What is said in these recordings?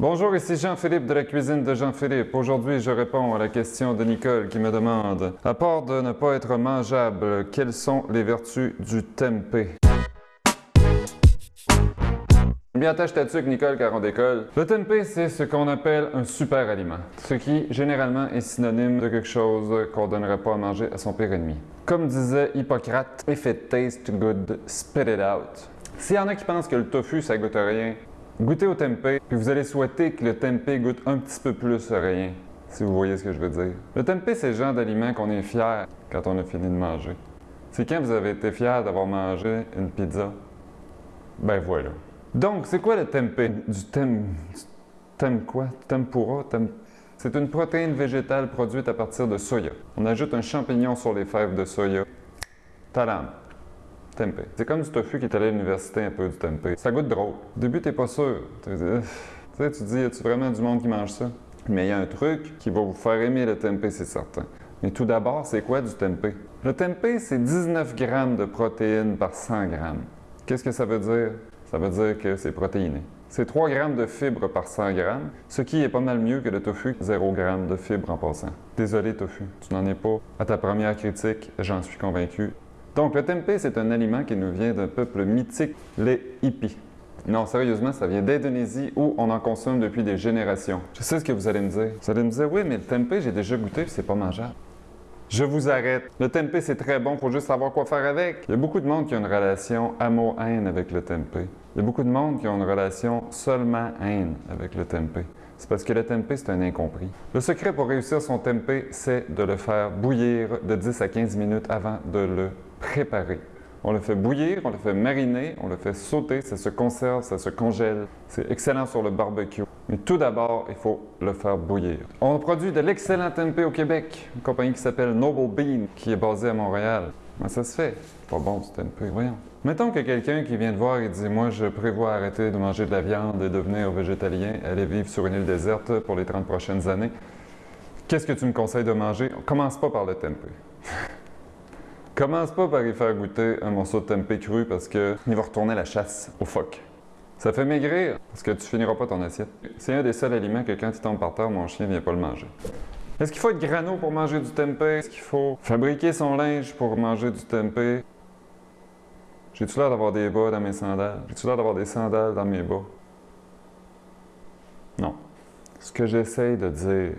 Bonjour, ici Jean-Philippe de la cuisine de Jean-Philippe. Aujourd'hui, je réponds à la question de Nicole qui me demande À part de ne pas être mangeable, quelles sont les vertus du tempeh? Bien ta tuque, Nicole, car on décolle. Le tempeh, c'est ce qu'on appelle un super aliment, ce qui généralement est synonyme de quelque chose qu'on donnerait pas à manger à son pire ennemi. Comme disait Hippocrate, if it tastes good, spit it out. S'il y en a qui pensent que le tofu, ça goûte rien, goûtez au tempeh, puis vous allez souhaiter que le tempeh goûte un petit peu plus rien, si vous voyez ce que je veux dire. Le tempeh, c'est le genre d'aliment qu'on est fier quand on a fini de manger. C'est quand vous avez été fier d'avoir mangé une pizza? Ben voilà. Donc, c'est quoi le tempeh? Du tem... tem quoi? Tempura? Tem... C'est une protéine végétale produite à partir de soya. On ajoute un champignon sur les fèves de soya. Tadam! Tempeh. C'est comme du tofu qui est allé à l'université un peu du tempeh. Ça goûte drôle. Au début, t'es pas sûr. Tu sais, tu dis, y a-tu vraiment du monde qui mange ça? Mais il y a un truc qui va vous faire aimer le tempeh, c'est certain. Mais tout d'abord, c'est quoi du tempeh? Le tempeh, c'est 19 grammes de protéines par 100 grammes. Qu'est-ce que ça veut dire? Ça veut dire que c'est protéiné. C'est 3 grammes de fibres par 100 grammes, ce qui est pas mal mieux que le tofu, 0 grammes de fibres en passant. Désolé tofu, tu n'en es pas à ta première critique, j'en suis convaincu. Donc le tempeh, c'est un aliment qui nous vient d'un peuple mythique, les hippies. Non, sérieusement, ça vient d'Indonésie où on en consomme depuis des générations. Je sais ce que vous allez me dire? Vous allez me dire, oui, mais le tempeh, j'ai déjà goûté, c'est pas mangeable. Je vous arrête. Le tempeh, c'est très bon, pour juste savoir quoi faire avec. Il y a beaucoup de monde qui a une relation amour-haine avec le tempeh. Il y a beaucoup de monde qui ont une relation seulement haine avec le tempeh. C'est parce que le tempeh, c'est un incompris. Le secret pour réussir son tempeh, c'est de le faire bouillir de 10 à 15 minutes avant de le préparer. On le fait bouillir, on le fait mariner, on le fait sauter, ça se conserve, ça se congèle. C'est excellent sur le barbecue. Mais tout d'abord, il faut le faire bouillir. On produit de l'excellent tempeh au Québec, une compagnie qui s'appelle Noble Bean, qui est basée à Montréal. Comment ça se fait? Pas bon ce tempeh, voyons. Mettons que quelqu'un qui vient te voir et dit « Moi, je prévois arrêter de manger de la viande et devenir végétalien, aller vivre sur une île déserte pour les 30 prochaines années. Qu'est-ce que tu me conseilles de manger? Commence pas par le tempeh. Commence pas par y faire goûter un morceau de tempeh cru parce qu'il va retourner la chasse au phoque. Ça fait maigrir parce que tu finiras pas ton assiette. C'est un des seuls aliments que quand il tombe par terre, mon chien vient pas le manger. Est-ce qu'il faut être grano pour manger du tempeh? Est-ce qu'il faut fabriquer son linge pour manger du tempeh? J'ai-tu l'air d'avoir des bas dans mes sandales? J'ai-tu l'air d'avoir des sandales dans mes bas? Non. Ce que j'essaye de dire,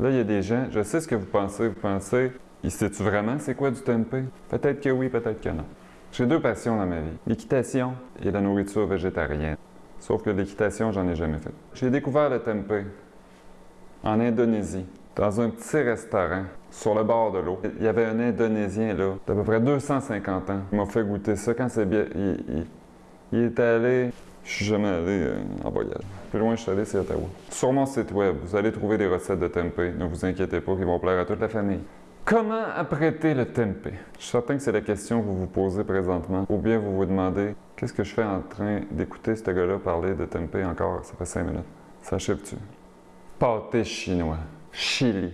là, il y a des gens, je sais ce que vous pensez. Vous pensez, il sait-tu vraiment c'est quoi du tempeh? Peut-être que oui, peut-être que non. J'ai deux passions dans ma vie, l'équitation et la nourriture végétarienne. Sauf que l'équitation, j'en ai jamais fait. J'ai découvert le tempeh en Indonésie, dans un petit restaurant sur le bord de l'eau. Il y avait un Indonésien là, d'à peu près 250 ans. Il m'a fait goûter ça quand c'est bien. Il, est allé. Je suis jamais allé euh, en voyage. Plus loin je suis allé, c'est Ottawa. Sur mon site web, vous allez trouver des recettes de tempeh. Ne vous inquiétez pas, qui vont plaire à toute la famille. Comment apprêter le tempeh? Je suis certain que c'est la question que vous vous posez présentement. Ou bien vous vous demandez, qu'est-ce que je fais en train d'écouter ce gars-là parler de tempeh encore? Ça fait cinq minutes. Ça achève-tu? Pâté chinois, chili,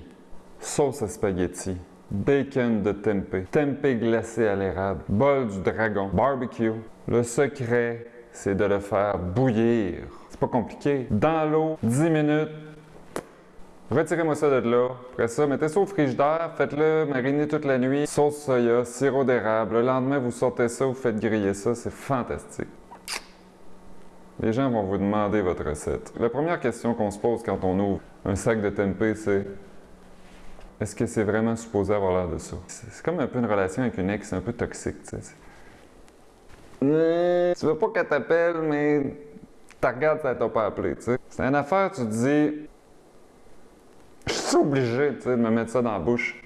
sauce à spaghetti, bacon de tempeh, tempeh glacé à l'érable, bol du dragon, barbecue. Le secret, c'est de le faire bouillir. C'est pas compliqué. Dans l'eau, 10 minutes, Retirez-moi ça de là. Après ça, mettez ça au frigidaire, faites-le mariner toute la nuit. Sauce soya, sirop d'érable. Le lendemain, vous sortez ça, vous faites griller ça. C'est fantastique. Les gens vont vous demander votre recette. La première question qu'on se pose quand on ouvre un sac de tempeh, c'est est-ce que c'est vraiment supposé avoir l'air de ça? C'est comme un peu une relation avec une ex un peu toxique, tu sais. Tu veux pas qu'elle t'appelle, mais tu regardes, ça t'a pas appelé, tu sais. C'est une affaire, tu te dis, obligé de me mettre ça dans la bouche.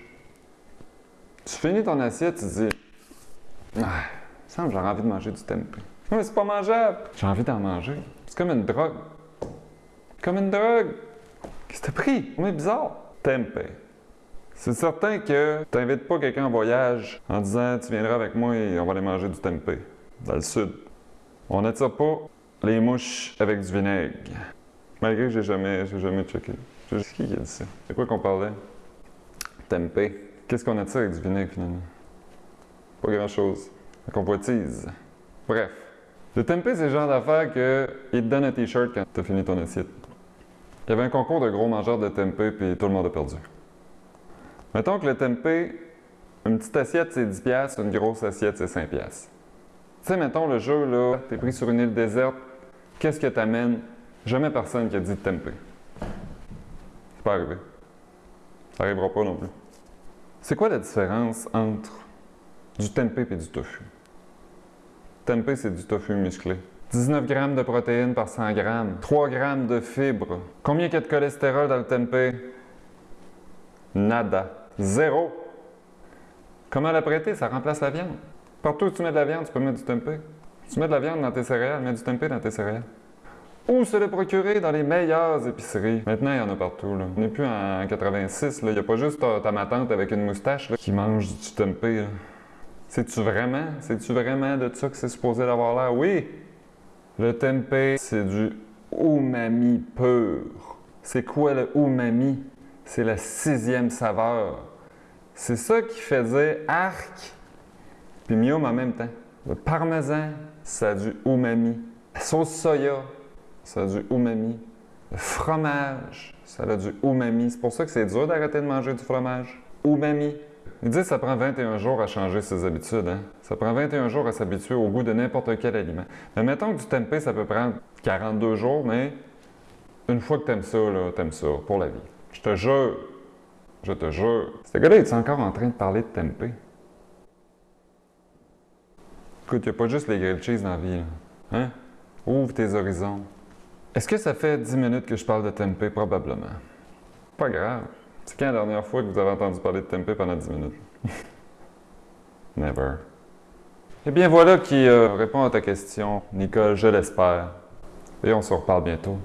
Tu finis ton assiette, tu dis Ah, il semble que j'aurais envie de manger du tempeh. Mais c'est pas mangeable. J'ai envie d'en manger. C'est comme une drogue. Comme une drogue. Qu'est-ce que t'as pris? C'est bizarre. Tempeh. C'est certain que tu n'invites pas quelqu'un en voyage en disant Tu viendras avec moi et on va aller manger du tempeh. Dans le sud. On n'attire pas les mouches avec du vinaigre. Malgré que j'ai jamais, jamais checké. Je sais qui a dit ça. C'est quoi qu'on parlait? Tempeh. Qu'est-ce qu'on attire avec du vinaigre finalement? Pas grand-chose. La convoitise. Bref. Le tempeh, c'est le genre d'affaire qu'il te donne un t-shirt quand tu as fini ton assiette. Il y avait un concours de gros mangeurs de tempeh, puis tout le monde a perdu. Mettons que le tempeh, une petite assiette, c'est 10$, une grosse assiette, c'est 5$. Tu sais, mettons le jeu, là, t'es pris sur une île déserte, qu'est-ce que t'amènes? Jamais personne qui a dit tempeh. Pas. Ça arrivera pas non plus. C'est quoi la différence entre du tempeh et du tofu? Tempeh, c'est du tofu musclé. 19 grammes de protéines par 100 grammes, 3 grammes de fibres. Combien il y a de cholestérol dans le tempeh? Nada. Zéro. Comment l'apprêter? Ça remplace la viande. Partout où tu mets de la viande, tu peux mettre du tempeh. Tu mets de la viande dans tes céréales, mets du tempeh dans tes céréales. Ou se le procurer dans les meilleures épiceries? Maintenant, il y en a partout. Là. On n'est plus en 86. Il n'y a pas juste ta, ta matante avec une moustache qui mange du tempeh. C'est-tu vraiment? C'est-tu vraiment de ça que c'est supposé d'avoir l'air? Oui! Le tempeh, c'est du umami pur. C'est quoi le umami? C'est la sixième saveur. C'est ça qui faisait arc puis mium en même temps. Le parmesan, ça a du umami. La sauce soya, ça a du umami. Le fromage, ça a du umami. C'est pour ça que c'est dur d'arrêter de manger du fromage. Umami. Ils disent que ça prend 21 jours à changer ses habitudes. Hein? Ça prend 21 jours à s'habituer au goût de n'importe quel aliment. Mais mettons que du tempeh, ça peut prendre 42 jours, mais une fois que t'aimes ça, là, t'aimes ça pour la vie. Je te jure, je te jure. Ce gars-là, est encore en train de parler de tempeh? Écoute, il a pas juste les grilled cheese dans la vie. Là. Hein? Ouvre tes horizons. Est-ce que ça fait 10 minutes que je parle de tempeh? Probablement. Pas grave. C'est quand la dernière fois que vous avez entendu parler de tempeh pendant 10 minutes? Never. Eh bien, voilà qui euh, répond à ta question, Nicole, je l'espère. Et on se reparle bientôt.